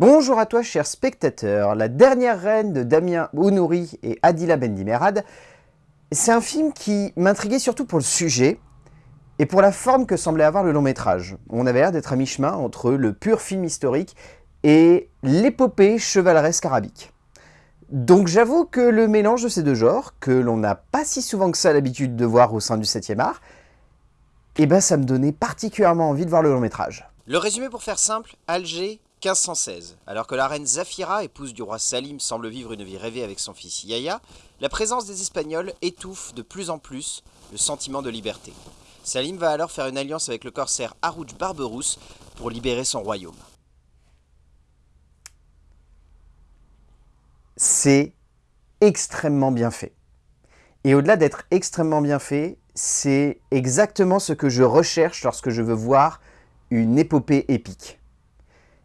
Bonjour à toi cher spectateur, La dernière reine de Damien Ounouri et Adila Bendimerad, c'est un film qui m'intriguait surtout pour le sujet et pour la forme que semblait avoir le long métrage. On avait l'air d'être à mi-chemin entre le pur film historique et l'épopée chevaleresque arabique. Donc j'avoue que le mélange de ces deux genres, que l'on n'a pas si souvent que ça l'habitude de voir au sein du 7e art, eh ben ça me donnait particulièrement envie de voir le long métrage. Le résumé pour faire simple, Alger, 1516. Alors que la reine Zafira, épouse du roi Salim, semble vivre une vie rêvée avec son fils Yahya, la présence des Espagnols étouffe de plus en plus le sentiment de liberté. Salim va alors faire une alliance avec le corsaire Harouj Barberousse pour libérer son royaume. C'est extrêmement bien fait. Et au-delà d'être extrêmement bien fait, c'est exactement ce que je recherche lorsque je veux voir une épopée épique.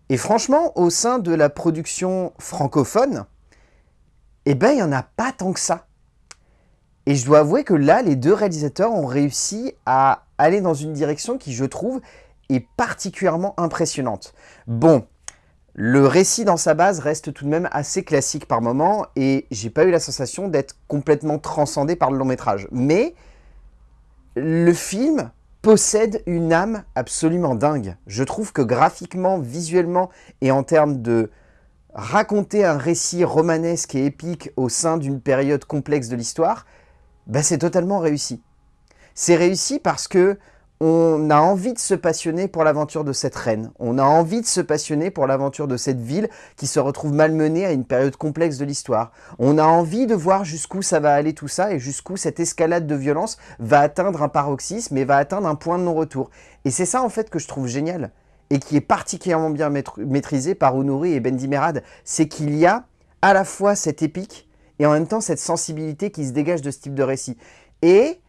Et franchement, au sein de la production francophone, eh ben, il n'y en a pas tant que ça. Et je dois avouer que là, les deux réalisateurs ont réussi à aller dans une direction qui, je trouve, est particulièrement impressionnante. Bon, le récit dans sa base reste tout de même assez classique par moment, et j'ai pas eu la sensation d'être complètement transcendé par le long métrage. Mais le film possède une âme absolument dingue. Je trouve que graphiquement, visuellement et en termes de raconter un récit romanesque et épique au sein d'une période complexe de l'histoire, bah c'est totalement réussi. C'est réussi parce que on a envie de se passionner pour l'aventure de cette reine. On a envie de se passionner pour l'aventure de cette ville qui se retrouve malmenée à une période complexe de l'histoire. On a envie de voir jusqu'où ça va aller tout ça et jusqu'où cette escalade de violence va atteindre un paroxysme et va atteindre un point de non-retour. Et c'est ça en fait que je trouve génial et qui est particulièrement bien maîtrisé par Honoré et Bendimerad. C'est qu'il y a à la fois cette épique et en même temps cette sensibilité qui se dégage de ce type de récit. Et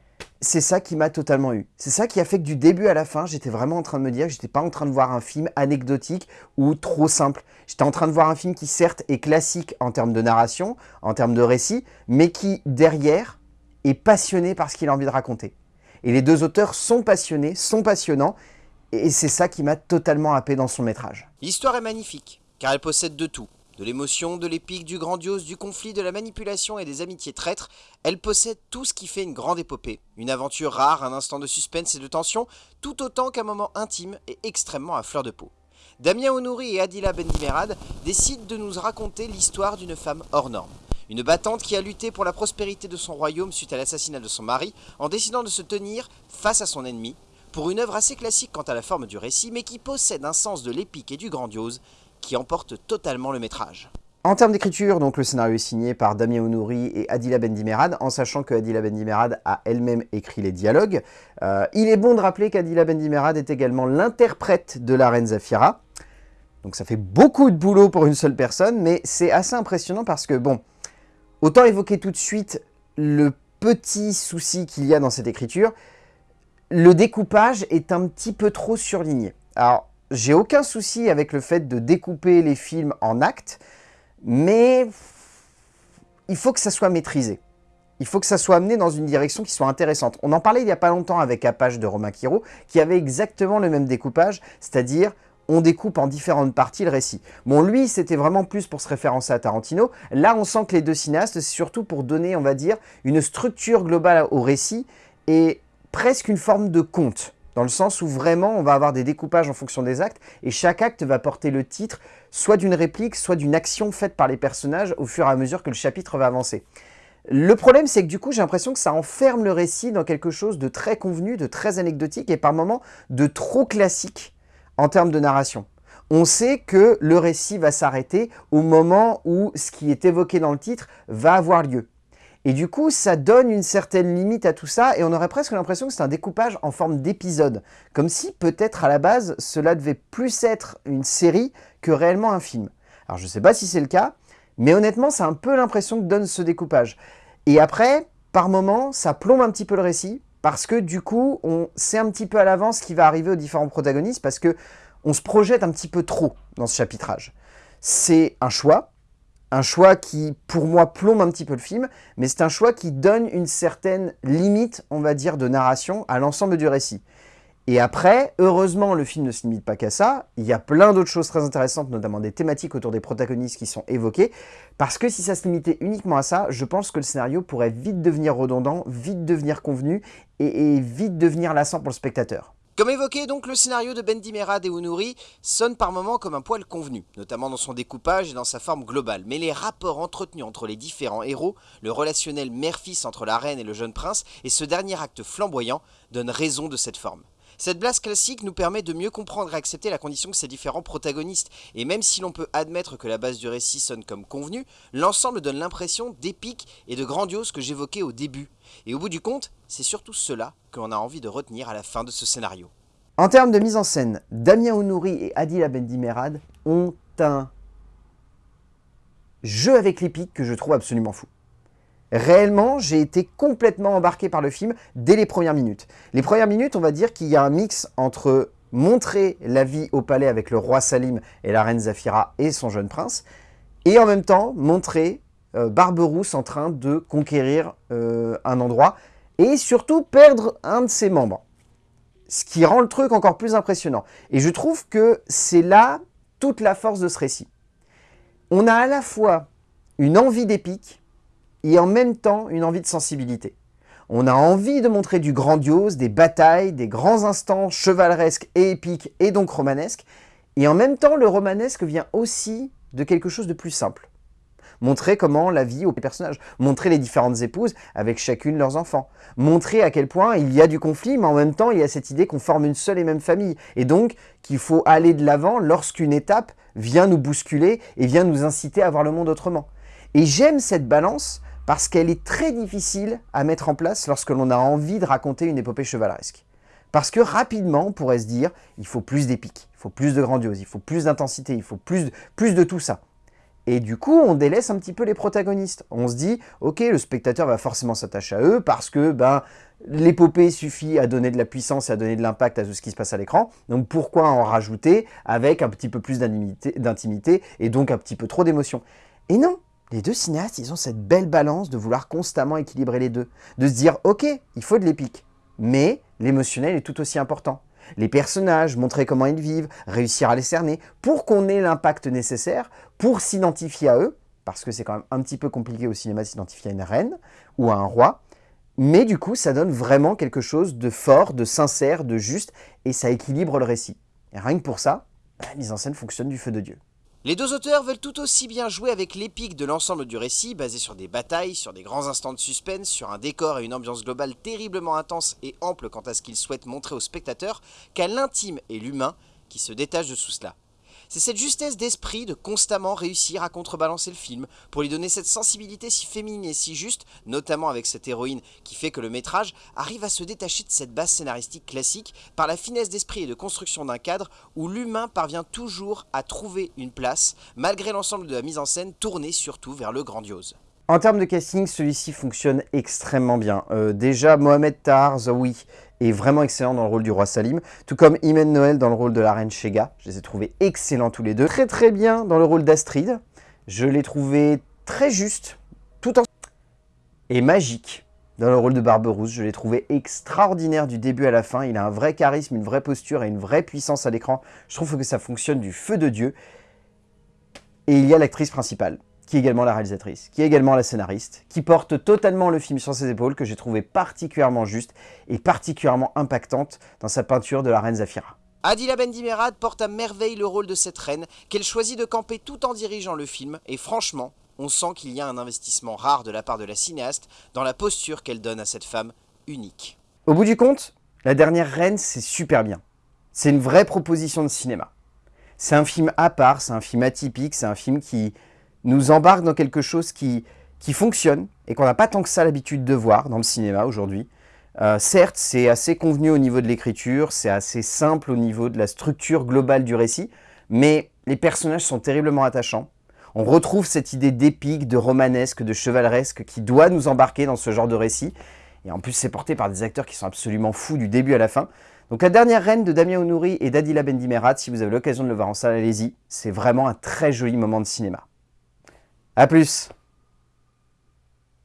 c'est ça qui m'a totalement eu. C'est ça qui a fait que du début à la fin, j'étais vraiment en train de me dire que j'étais pas en train de voir un film anecdotique ou trop simple. J'étais en train de voir un film qui certes est classique en termes de narration, en termes de récit, mais qui derrière est passionné par ce qu'il a envie de raconter. Et les deux auteurs sont passionnés, sont passionnants, et c'est ça qui m'a totalement happé dans son métrage. L'histoire est magnifique, car elle possède de tout. De l'émotion, de l'épique, du grandiose, du conflit, de la manipulation et des amitiés traîtres, elle possède tout ce qui fait une grande épopée. Une aventure rare, un instant de suspense et de tension, tout autant qu'un moment intime et extrêmement à fleur de peau. Damien Honouri et Adila Bendimerad décident de nous raconter l'histoire d'une femme hors norme. Une battante qui a lutté pour la prospérité de son royaume suite à l'assassinat de son mari en décidant de se tenir face à son ennemi, pour une œuvre assez classique quant à la forme du récit, mais qui possède un sens de l'épique et du grandiose qui emporte totalement le métrage. En termes d'écriture, donc le scénario est signé par Damien Ounouri et Adila Bendimerad, en sachant que Adila Bendimerad a elle-même écrit les dialogues. Euh, il est bon de rappeler qu'Adila Bendimerad est également l'interprète de la reine Zafira. Donc ça fait beaucoup de boulot pour une seule personne, mais c'est assez impressionnant parce que, bon, autant évoquer tout de suite le petit souci qu'il y a dans cette écriture, le découpage est un petit peu trop surligné. Alors, j'ai aucun souci avec le fait de découper les films en actes, mais il faut que ça soit maîtrisé. Il faut que ça soit amené dans une direction qui soit intéressante. On en parlait il n'y a pas longtemps avec Apache de Romain Quiro, qui avait exactement le même découpage, c'est-à-dire on découpe en différentes parties le récit. Bon, lui, c'était vraiment plus pour se référencer à Tarantino. Là, on sent que les deux cinéastes, c'est surtout pour donner, on va dire, une structure globale au récit et presque une forme de conte dans le sens où vraiment on va avoir des découpages en fonction des actes, et chaque acte va porter le titre soit d'une réplique, soit d'une action faite par les personnages au fur et à mesure que le chapitre va avancer. Le problème, c'est que du coup, j'ai l'impression que ça enferme le récit dans quelque chose de très convenu, de très anecdotique, et par moments de trop classique en termes de narration. On sait que le récit va s'arrêter au moment où ce qui est évoqué dans le titre va avoir lieu. Et du coup, ça donne une certaine limite à tout ça, et on aurait presque l'impression que c'est un découpage en forme d'épisode. Comme si, peut-être à la base, cela devait plus être une série que réellement un film. Alors je ne sais pas si c'est le cas, mais honnêtement, c'est un peu l'impression que donne ce découpage. Et après, par moments, ça plombe un petit peu le récit, parce que du coup, on sait un petit peu à l'avance ce qui va arriver aux différents protagonistes, parce que on se projette un petit peu trop dans ce chapitrage. C'est un choix, un choix qui, pour moi, plombe un petit peu le film, mais c'est un choix qui donne une certaine limite, on va dire, de narration à l'ensemble du récit. Et après, heureusement, le film ne se limite pas qu'à ça. Il y a plein d'autres choses très intéressantes, notamment des thématiques autour des protagonistes qui sont évoquées. Parce que si ça se limitait uniquement à ça, je pense que le scénario pourrait vite devenir redondant, vite devenir convenu et, vite devenir lassant pour le spectateur. Comme évoqué, donc, le scénario de Bendy Merad et Unuri sonne par moments comme un poil convenu, notamment dans son découpage et dans sa forme globale. Mais les rapports entretenus entre les différents héros, le relationnel mère-fils entre la reine et le jeune prince, et ce dernier acte flamboyant, donnent raison de cette forme. Cette blase classique nous permet de mieux comprendre et accepter la condition que ces différents protagonistes, et même si l'on peut admettre que la base du récit sonne comme convenu, l'ensemble donne l'impression d'épique et de grandiose que j'évoquais au début. Et au bout du compte, c'est surtout cela que l'on a envie de retenir à la fin de ce scénario. En termes de mise en scène, Damien Ounouri et Adila Bendimerad ont un jeu avec l'épique que je trouve absolument fou. Réellement, j'ai été complètement embarqué par le film dès les premières minutes. Les premières minutes, on va dire qu'il y a un mix entre montrer la vie au palais avec le roi Salim et la reine Zafira et son jeune prince, et en même temps montrer euh, Barberousse en train de conquérir euh, un endroit, et surtout perdre un de ses membres. Ce qui rend le truc encore plus impressionnant. Et je trouve que c'est là toute la force de ce récit. On a à la fois une envie d'épique, et en même temps une envie de sensibilité. On a envie de montrer du grandiose, des batailles, des grands instants chevaleresques et épiques et donc romanesques, et en même temps le romanesque vient aussi de quelque chose de plus simple. Montrer comment la vie aux personnages, montrer les différentes épouses avec chacune leurs enfants, montrer à quel point il y a du conflit, mais en même temps il y a cette idée qu'on forme une seule et même famille, et donc qu'il faut aller de l'avant lorsqu'une étape vient nous bousculer et vient nous inciter à voir le monde autrement. Et j'aime cette balance parce qu'elle est très difficile à mettre en place lorsque l'on a envie de raconter une épopée chevaleresque. Parce que rapidement, on pourrait se dire, il faut plus d'épique, il faut plus de grandiose, il faut plus d'intensité, il faut plus, de tout ça. Et du coup, on délaisse un petit peu les protagonistes. On se dit, ok, le spectateur va forcément s'attacher à eux parce que ben, l'épopée suffit à donner de la puissance et à donner de l'impact à tout ce qui se passe à l'écran. Donc pourquoi en rajouter avec un petit peu plus d'intimité et donc un petit peu trop d'émotion? Et non, les deux cinéastes, ils ont cette belle balance de vouloir constamment équilibrer les deux. De se dire, ok, il faut de l'épique, mais l'émotionnel est tout aussi important. Les personnages, montrer comment ils vivent, réussir à les cerner, pour qu'on ait l'impact nécessaire, pour s'identifier à eux, parce que c'est quand même un petit peu compliqué au cinéma de s'identifier à une reine ou à un roi, mais du coup, ça donne vraiment quelque chose de fort, de sincère, de juste, et ça équilibre le récit. Et rien que pour ça, la mise en scène fonctionne du feu de Dieu. Les deux auteurs veulent tout aussi bien jouer avec l'épique de l'ensemble du récit, basé sur des batailles, sur des grands instants de suspense, sur un décor et une ambiance globale terriblement intense et ample quant à ce qu'ils souhaitent montrer aux spectateurs, qu'à l'intime et l'humain qui se détachent de tout cela. C'est cette justesse d'esprit de constamment réussir à contrebalancer le film, pour lui donner cette sensibilité si féminine et si juste, notamment avec cette héroïne qui fait que le métrage arrive à se détacher de cette base scénaristique classique par la finesse d'esprit et de construction d'un cadre où l'humain parvient toujours à trouver une place, malgré l'ensemble de la mise en scène tournée surtout vers le grandiose. En termes de casting, celui-ci fonctionne extrêmement bien. Euh, déjà, Mohamed Tahar Zawi est vraiment excellent dans le rôle du roi Salim, tout comme Imen Noël dans le rôle de la reine Shega. Je les ai trouvés excellents tous les deux. Très très bien dans le rôle d'Astrid. Je l'ai trouvé très juste, tout en... Et magique dans le rôle de Barberousse. Je l'ai trouvé extraordinaire du début à la fin. Il a un vrai charisme, une vraie posture et une vraie puissance à l'écran. Je trouve que ça fonctionne du feu de Dieu. Et il y a l'actrice principale qui est également la réalisatrice, qui est également la scénariste, qui porte totalement le film sur ses épaules, que j'ai trouvé particulièrement juste et particulièrement impactante dans sa peinture de la reine Zafira. Adila Bendimerad porte à merveille le rôle de cette reine, qu'elle choisit de camper tout en dirigeant le film, et franchement, on sent qu'il y a un investissement rare de la part de la cinéaste dans la posture qu'elle donne à cette femme unique. Au bout du compte, La Dernière Reine, c'est super bien. C'est une vraie proposition de cinéma. C'est un film à part, c'est un film atypique, c'est un film qui nous embarque dans quelque chose qui, qui fonctionne et qu'on n'a pas tant que ça l'habitude de voir dans le cinéma aujourd'hui. Euh, certes, c'est assez convenu au niveau de l'écriture, c'est assez simple au niveau de la structure globale du récit, mais les personnages sont terriblement attachants. On retrouve cette idée d'épique, de romanesque, de chevaleresque qui doit nous embarquer dans ce genre de récit. Et en plus, c'est porté par des acteurs qui sont absolument fous du début à la fin. Donc La Dernière Reine de Damien Ounouri et d'Adila Bendimerat, si vous avez l'occasion de le voir en salle, allez-y. C'est vraiment un très joli moment de cinéma. A plus